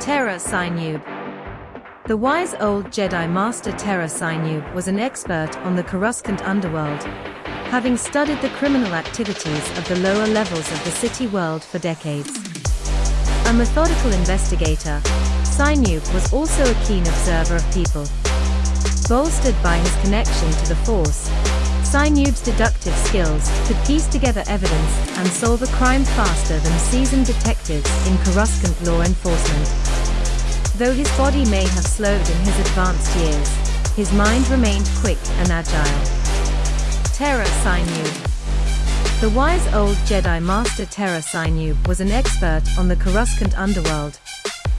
Tera Sinube The wise old Jedi Master Tera Sinube was an expert on the Coruscant underworld, having studied the criminal activities of the lower levels of the city world for decades. A methodical investigator, Sinube was also a keen observer of people. Bolstered by his connection to the Force, Sinube's deductive skills could piece together evidence and solve a crime faster than seasoned detectives in Coruscant law enforcement. Though his body may have slowed in his advanced years, his mind remained quick and agile. Tera Sinube The wise old Jedi Master Tera Sinube was an expert on the Coruscant underworld,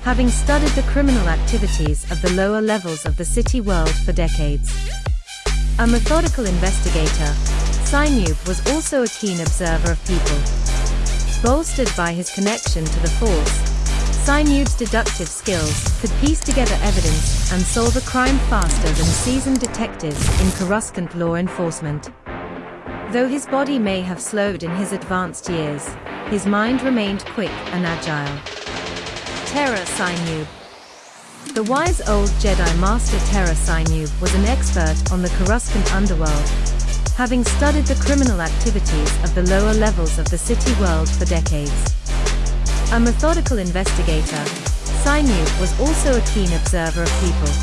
having studied the criminal activities of the lower levels of the city world for decades. A methodical investigator, Sinube was also a keen observer of people. Bolstered by his connection to the Force, Sinube's deductive skills could piece together evidence and solve a crime faster than seasoned detectives in Coruscant law enforcement. Though his body may have slowed in his advanced years, his mind remained quick and agile. Tera Sinube the wise old Jedi Master Tera Sinube was an expert on the Coruscant underworld, having studied the criminal activities of the lower levels of the city world for decades. A methodical investigator, Sinube was also a keen observer of people.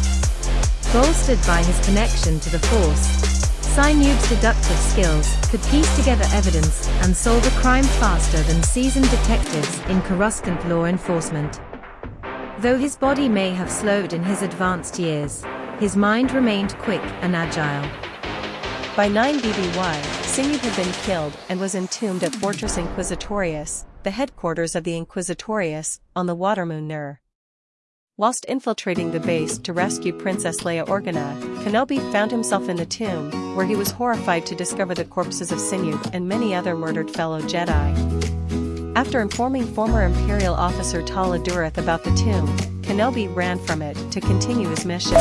Bolstered by his connection to the Force, Sinube's deductive skills could piece together evidence and solve a crime faster than seasoned detectives in Coruscant law enforcement. Though his body may have slowed in his advanced years, his mind remained quick and agile. By 9 BBY, Sinube had been killed and was entombed at Fortress Inquisitorius, the headquarters of the Inquisitorius, on the watermoon Nur. Whilst infiltrating the base to rescue Princess Leia Organa, Kenobi found himself in the tomb, where he was horrified to discover the corpses of Sinube and many other murdered fellow Jedi. After informing former Imperial officer Tala Durith about the tomb, Kenobi ran from it to continue his mission.